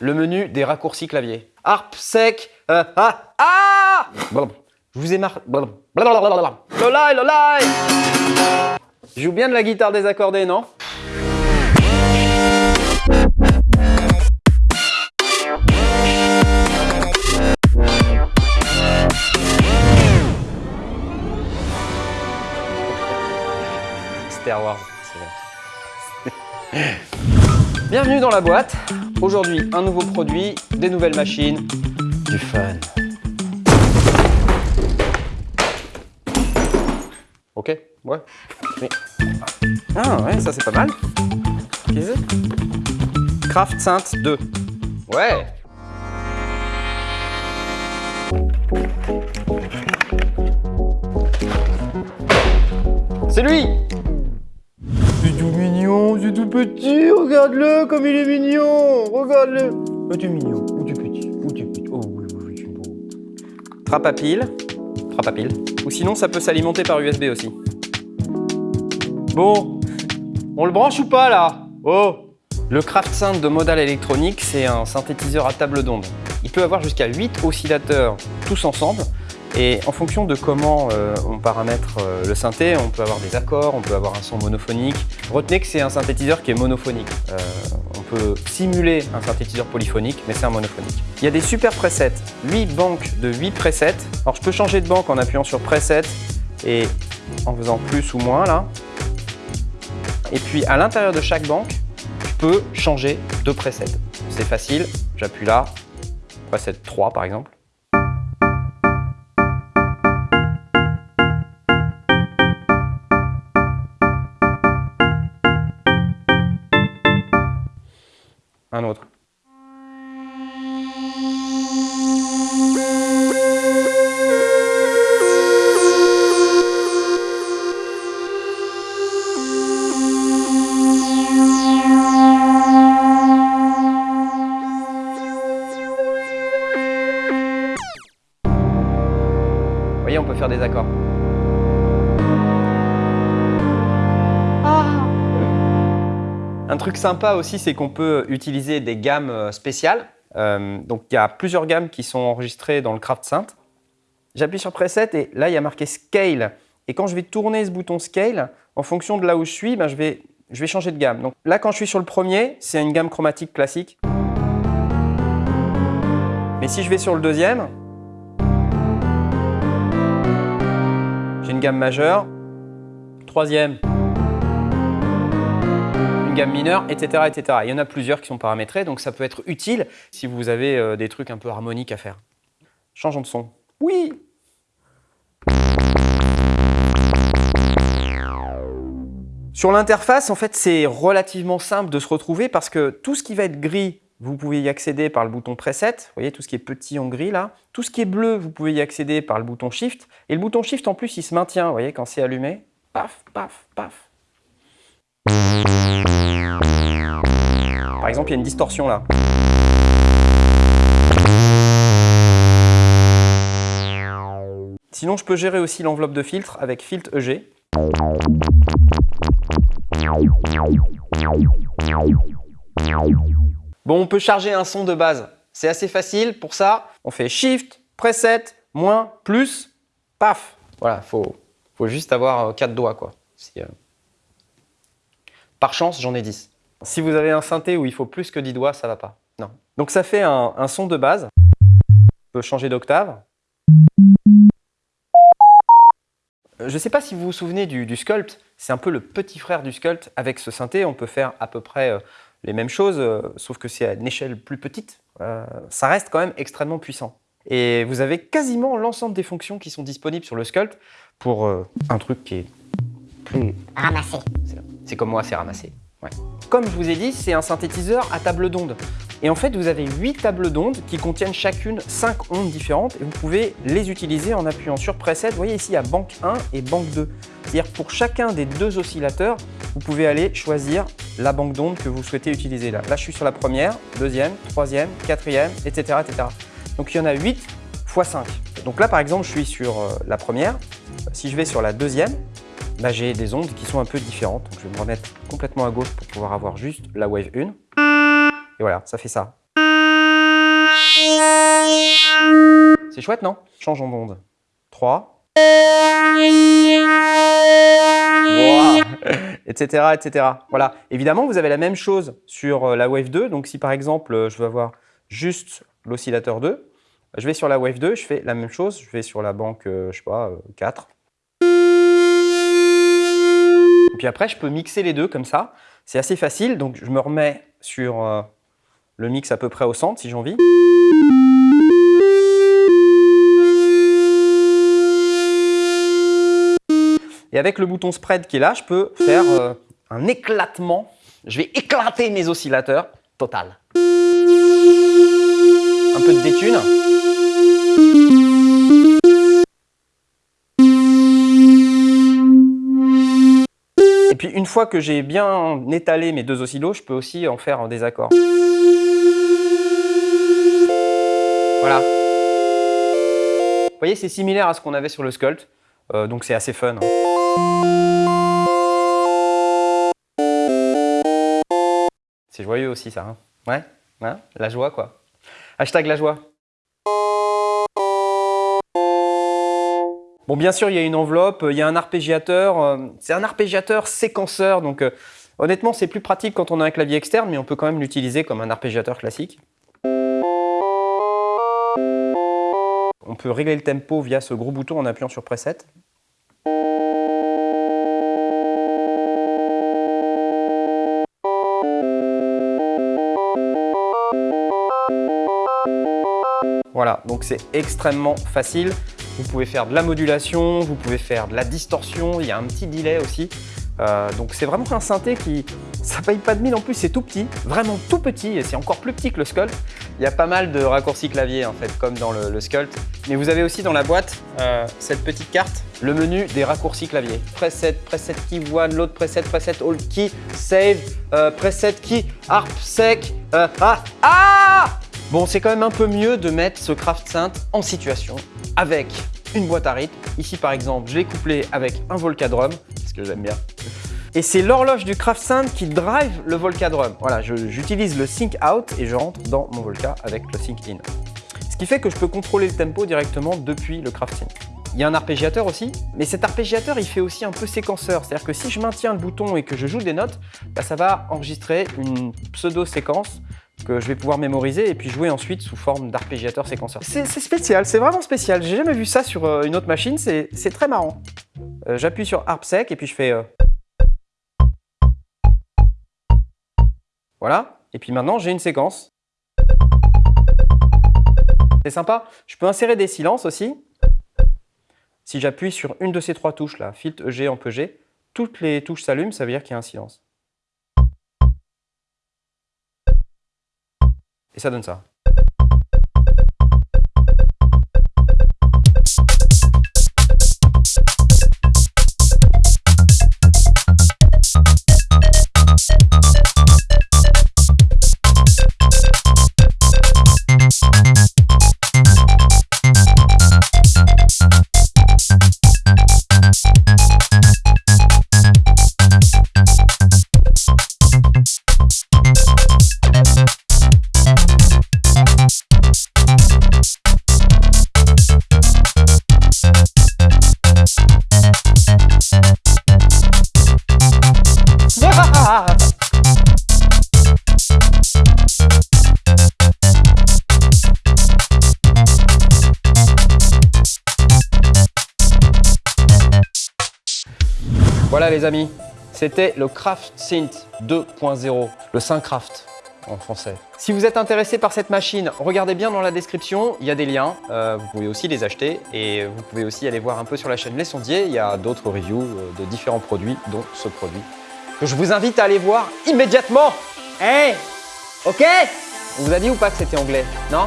le menu des raccourcis clavier. Harp, sec, euh, ah, ah Je vous ai marre... Lolai, lolai. Je joue bien de la guitare désaccordée, non? Star Wars, c'est vrai. Bienvenue dans la boîte. Aujourd'hui, un nouveau produit, des nouvelles machines, du fun. Ok, ouais. Ah ouais, ça c'est pas mal. Craft Synth 2. Ouais C'est lui c'est tout petit, regarde-le comme il est mignon Regarde-le Oh, tu es mignon, ou tu es petit, ou tu es petit, oh oui, oui, oui, tu es beau. Trappe à pile, trappe à pile. Ou sinon, ça peut s'alimenter par USB aussi. Bon, on le branche ou pas là? Oh Le Craft Synth de Modal Electronics, c'est un synthétiseur à table d'onde. Il peut avoir jusqu'à 8 oscillateurs tous ensemble. Et en fonction de comment euh, on paramètre euh, le synthé, on peut avoir des accords, on peut avoir un son monophonique. Retenez que c'est un synthétiseur qui est monophonique. Euh, on peut simuler un synthétiseur polyphonique, mais c'est un monophonique. Il y a des super presets, 8 banques de 8 presets. Alors je peux changer de banque en appuyant sur preset et en faisant plus ou moins là. Et puis à l'intérieur de chaque banque, je peux changer de preset. C'est facile, j'appuie là, preset 3 par exemple. Un. Vous voyez, on peut faire des accords. Un truc sympa aussi, c'est qu'on peut utiliser des gammes euh, spéciales. Euh, donc, il y a plusieurs gammes qui sont enregistrées dans le Craft Synth. J'appuie sur Preset et là, il y a marqué Scale. Et quand je vais tourner ce bouton Scale, en fonction de là où je suis, ben, je, vais, changer de gamme. Donc là, quand je suis sur le premier, c'est une gamme chromatique classique. Mais si je vais sur le deuxième, j'ai une gamme majeure. Troisième, gamme mineure, etc., etc. Il y en a plusieurs qui sont paramétrés, donc ça peut être utile si vous avez euh, des trucs un peu harmoniques à faire. Changeons de son. Oui Sur l'interface, en fait, c'est relativement simple de se retrouver parce que tout ce qui va être gris, vous pouvez y accéder par le bouton Preset. Vous voyez, tout ce qui est petit en gris là. Tout ce qui est bleu, vous pouvez y accéder par le bouton Shift. Et le bouton Shift, en plus, il se maintient, vous voyez, quand c'est allumé. Paf, paf, paf. Par exemple, il y a une distorsion là. Sinon, je peux gérer aussi l'enveloppe de filtre avec Filtre EG. Bon, on peut charger un son de base. C'est assez facile. Pour ça, on fait Shift, Preset, moins, plus, paf. Voilà, faut, faut juste avoir 4 doigts. quoi. Euh, Par chance, j'en ai 10. Si vous avez un synthé où il faut plus que 10 doigts, ça va pas. Non. Donc ça fait un, un son de base. On peut changer d'octave. Je ne sais pas si vous vous souvenez du, du Sculpt, c'est un peu le petit frère du Sculpt. Avec ce synthé, on peut faire à peu près euh, les mêmes choses, euh, sauf que c'est à une échelle plus petite. Euh, ça reste quand même extrêmement puissant. Et vous avez quasiment l'ensemble des fonctions qui sont disponibles sur le Sculpt pour euh, un truc qui est plus... Ramasser. c'est- C'est comme moi, c'est ramassé. Comme je vous ai dit, c'est un synthétiseur à table d'onde. Et en fait, vous avez 8 tables d'ondes qui contiennent chacune 5 ondes différentes et vous pouvez les utiliser en appuyant sur Preset. Vous voyez ici, il y a banque 1 et banque 2. C'est-à-dire pour chacun des deux oscillateurs, vous pouvez aller choisir la banque d'ondes que vous souhaitez utiliser là. Là, je suis sur la première, deuxième, troisième, quatrième, etc. etc. Donc, il y en a 8 x 5. Donc là, par exemple, je suis sur euh, la première. Si je vais sur la deuxième, j'ai des ondes qui sont un peu différentes. Donc, je vais me remettre complètement à gauche pour pouvoir avoir juste la wave 1. Et voilà, ça fait ça. C'est chouette, non? Changeons d'onde. 3. etc., etc. Voilà. Évidemment, vous avez la même chose sur euh, la Wave 2. Donc, si par exemple, euh, je veux avoir juste l'oscillateur 2, je vais sur la Wave 2, je fais la même chose. Je vais sur la banque, euh, je sais pas, 4. Puis après, je peux mixer les deux comme ça. C'est assez facile. Donc, je me remets sur le mix à peu près au centre, si j'ai envie. Et avec le bouton spread qui est là, je peux faire euh, un éclatement. Je vais éclater mes oscillateurs total. Un peu de détune. Puis une fois que j'ai bien étalé mes deux oscillos, je peux aussi en faire des accords. Voilà. Vous voyez, c'est similaire à ce qu'on avait sur le Sculpt, euh, donc c'est assez fun. Hein. C'est joyeux aussi ça, hein. ouais, hein la joie quoi. Hashtag la joie. Bon, bien sûr, il y a une enveloppe, il y a un arpégiateur. Euh, c'est un arpégiateur séquenceur, donc euh, honnêtement, c'est plus pratique quand on a un clavier externe, mais on peut quand même l'utiliser comme un arpégiateur classique. On peut régler le tempo via ce gros bouton en appuyant sur Preset. Voilà, donc c'est extrêmement facile. Vous pouvez faire de la modulation, vous pouvez faire de la distorsion, il y a un petit delay aussi. Euh, donc c'est vraiment un synthé qui, ça paye pas de mine en plus, c'est tout petit, vraiment tout petit et c'est encore plus petit que le Sculpt. Il y a pas mal de raccourcis clavier en fait, comme dans le, Sculpt. Mais vous avez aussi dans la boîte euh, cette petite carte, le menu des raccourcis clavier. Preset, preset key one, l'autre preset, preset all key, save, euh, preset key, harp, sec, ah, ah Bon, c'est quand même un peu mieux de mettre ce Craft Synth en situation avec une boîte à rythme. Ici, par exemple, je l'ai couplé avec un Volcadrum, ce que j'aime bien. Et c'est l'horloge du Craft Synth qui drive le Volcadrum. Voilà, j'utilise le Sync Out et je rentre dans mon Volca avec le Sync In. Ce qui fait que je peux contrôler le tempo directement depuis le Craft Synth. Il y a un arpégiateur aussi, mais cet arpégiateur, il fait aussi un peu séquenceur. C'est-à-dire que si je maintiens le bouton et que je joue des notes, bah, ça va enregistrer une pseudo-séquence que je vais pouvoir mémoriser et puis jouer ensuite sous forme d'arpégiateur séquenceur. C'est spécial, c'est vraiment spécial. J'ai jamais vu ça sur euh, une autre machine, c'est très marrant. Euh, j'appuie sur Harp Sec et puis je fais... Euh, voilà, et puis maintenant j'ai une séquence. C'est sympa. Je peux insérer des silences aussi. Si j'appuie sur une de ces trois touches là, Filtre EG, G, toutes les touches s'allument, ça veut dire qu'il y a un silence. Et ça Voilà les amis, c'était le Craft Synth 2.0, le Syncraft en français. Si vous êtes intéressé par cette machine, regardez bien dans la description, il y a des liens, euh, vous pouvez aussi les acheter et vous pouvez aussi aller voir un peu sur la chaîne Les Sondiers, il y a d'autres reviews euh, de différents produits, dont ce produit, que je vous invite à aller voir immédiatement. Hey Ok? On vous a dit ou pas que c'était anglais? Non?